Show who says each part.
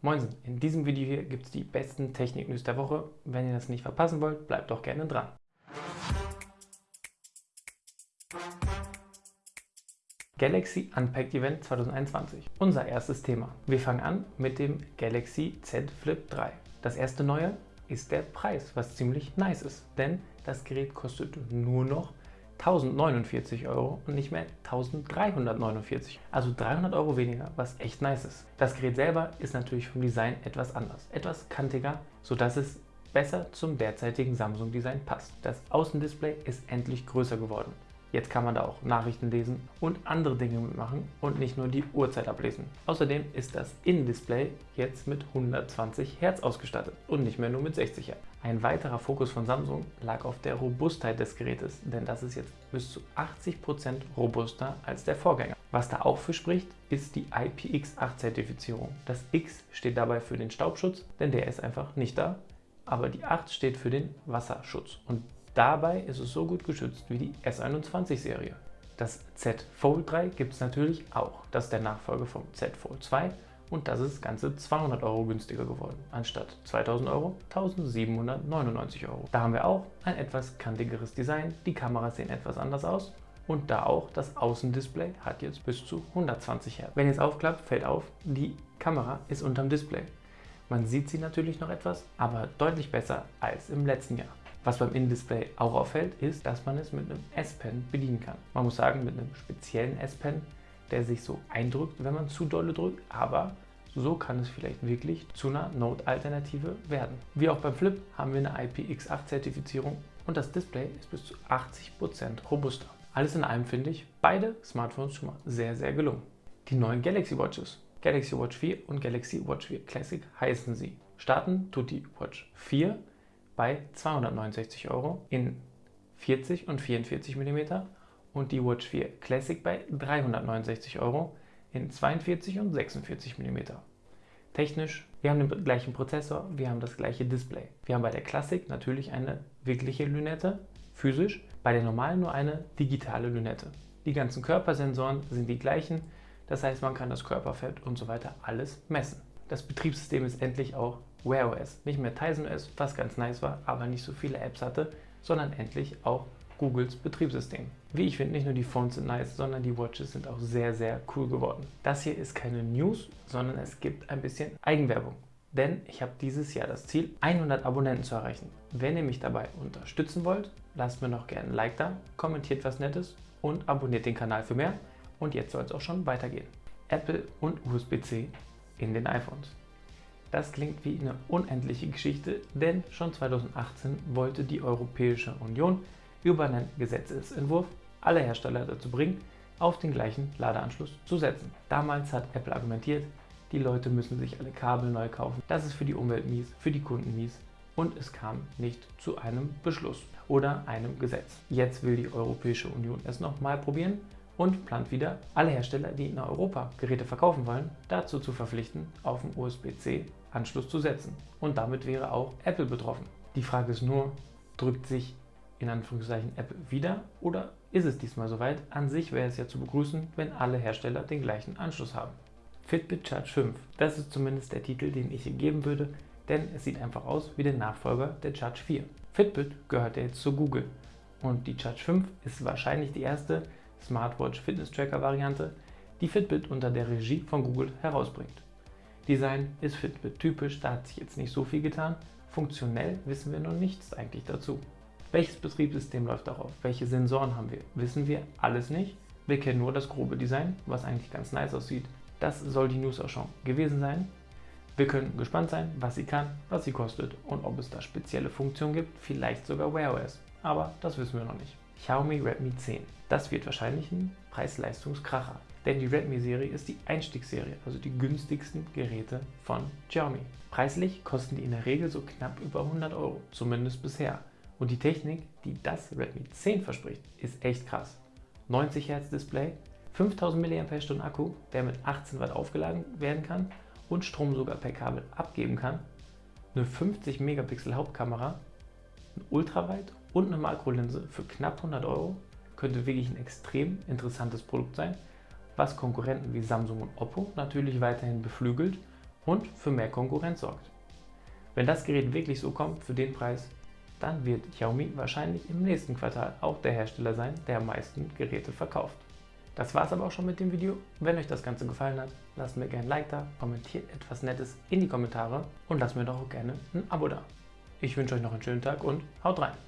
Speaker 1: Moinsen, in diesem Video hier gibt es die besten Technik-News der Woche. Wenn ihr das nicht verpassen wollt, bleibt doch gerne dran. Galaxy Unpacked Event 2021. Unser erstes Thema. Wir fangen an mit dem Galaxy Z Flip 3. Das erste Neue ist der Preis, was ziemlich nice ist, denn das Gerät kostet nur noch 1049 Euro und nicht mehr 1349. Also 300 Euro weniger, was echt nice ist. Das Gerät selber ist natürlich vom Design etwas anders, etwas kantiger, sodass es besser zum derzeitigen Samsung-Design passt. Das Außendisplay ist endlich größer geworden. Jetzt kann man da auch Nachrichten lesen und andere Dinge mitmachen und nicht nur die Uhrzeit ablesen. Außerdem ist das Innendisplay jetzt mit 120 Hertz ausgestattet und nicht mehr nur mit 60 Hertz. Ein weiterer Fokus von Samsung lag auf der Robustheit des Gerätes, denn das ist jetzt bis zu 80% robuster als der Vorgänger. Was da auch für spricht, ist die IPX8-Zertifizierung. Das X steht dabei für den Staubschutz, denn der ist einfach nicht da, aber die 8 steht für den Wasserschutz und Dabei ist es so gut geschützt wie die S21-Serie. Das Z Fold 3 gibt es natürlich auch. Das ist der Nachfolger vom Z Fold 2 und das ist ganze 200 Euro günstiger geworden. Anstatt 2000 Euro 1799 Euro. Da haben wir auch ein etwas kantigeres Design, die Kameras sehen etwas anders aus und da auch das Außendisplay hat jetzt bis zu 120 Hertz. Wenn ihr es aufklappt, fällt auf, die Kamera ist unterm Display. Man sieht sie natürlich noch etwas, aber deutlich besser als im letzten Jahr. Was beim Innendisplay auch auffällt, ist, dass man es mit einem S-Pen bedienen kann. Man muss sagen, mit einem speziellen S-Pen, der sich so eindrückt, wenn man zu dolle drückt, aber so kann es vielleicht wirklich zu einer Note-Alternative werden. Wie auch beim Flip haben wir eine IPX8-Zertifizierung und das Display ist bis zu 80% robuster. Alles in allem finde ich beide Smartphones schon mal sehr, sehr gelungen. Die neuen Galaxy Watches, Galaxy Watch 4 und Galaxy Watch 4 Classic heißen sie. Starten tut die Watch 4 bei 269 Euro in 40 und 44 mm und die Watch 4 Classic bei 369 Euro in 42 und 46 mm. Technisch, wir haben den gleichen Prozessor, wir haben das gleiche Display. Wir haben bei der Classic natürlich eine wirkliche Lünette, physisch, bei der normalen nur eine digitale Lünette. Die ganzen Körpersensoren sind die gleichen, das heißt man kann das Körperfett und so weiter alles messen. Das Betriebssystem ist endlich auch Wear OS. Nicht mehr Tizen OS, was ganz nice war, aber nicht so viele Apps hatte, sondern endlich auch Googles Betriebssystem. Wie ich finde, nicht nur die Phones sind nice, sondern die Watches sind auch sehr, sehr cool geworden. Das hier ist keine News, sondern es gibt ein bisschen Eigenwerbung. Denn ich habe dieses Jahr das Ziel, 100 Abonnenten zu erreichen. Wenn ihr mich dabei unterstützen wollt, lasst mir noch gerne ein Like da, kommentiert was Nettes und abonniert den Kanal für mehr. Und jetzt soll es auch schon weitergehen. Apple und USB-C in den iPhones. Das klingt wie eine unendliche Geschichte, denn schon 2018 wollte die Europäische Union über einen Gesetzesentwurf alle Hersteller dazu bringen, auf den gleichen Ladeanschluss zu setzen. Damals hat Apple argumentiert, die Leute müssen sich alle Kabel neu kaufen. Das ist für die Umwelt mies, für die Kunden mies und es kam nicht zu einem Beschluss oder einem Gesetz. Jetzt will die Europäische Union es nochmal probieren und plant wieder, alle Hersteller, die in Europa Geräte verkaufen wollen, dazu zu verpflichten, auf den USB-C-Anschluss zu setzen. Und damit wäre auch Apple betroffen. Die Frage ist nur, drückt sich in Anführungszeichen Apple wieder oder ist es diesmal soweit? An sich wäre es ja zu begrüßen, wenn alle Hersteller den gleichen Anschluss haben. Fitbit Charge 5, das ist zumindest der Titel, den ich hier geben würde, denn es sieht einfach aus wie der Nachfolger der Charge 4. Fitbit gehört ja jetzt zu Google und die Charge 5 ist wahrscheinlich die erste, Smartwatch Fitness Tracker Variante, die Fitbit unter der Regie von Google herausbringt. Design ist Fitbit typisch, da hat sich jetzt nicht so viel getan. Funktionell wissen wir noch nichts eigentlich dazu. Welches Betriebssystem läuft darauf? Welche Sensoren haben wir? Wissen wir alles nicht. Wir kennen nur das grobe Design, was eigentlich ganz nice aussieht. Das soll die News auch schon gewesen sein. Wir können gespannt sein, was sie kann, was sie kostet und ob es da spezielle Funktionen gibt, vielleicht sogar Wear OS. Aber das wissen wir noch nicht. Xiaomi Redmi 10. Das wird wahrscheinlich ein Preis-Leistungskracher, denn die Redmi-Serie ist die Einstiegsserie, also die günstigsten Geräte von Xiaomi. Preislich kosten die in der Regel so knapp über 100 Euro, zumindest bisher. Und die Technik, die das Redmi 10 verspricht, ist echt krass. 90 Hz Display, 5000 mAh Akku, der mit 18 Watt aufgeladen werden kann und Strom sogar per Kabel abgeben kann, eine 50 Megapixel Hauptkamera, ein Ultraweit und eine Makrolinse für knapp 100 Euro könnte wirklich ein extrem interessantes Produkt sein, was Konkurrenten wie Samsung und Oppo natürlich weiterhin beflügelt und für mehr Konkurrenz sorgt. Wenn das Gerät wirklich so kommt für den Preis, dann wird Xiaomi wahrscheinlich im nächsten Quartal auch der Hersteller sein, der am meisten Geräte verkauft. Das war es aber auch schon mit dem Video. Wenn euch das Ganze gefallen hat, lasst mir gerne ein Like da, kommentiert etwas Nettes in die Kommentare und lasst mir doch auch gerne ein Abo da. Ich wünsche euch noch einen schönen Tag und haut rein!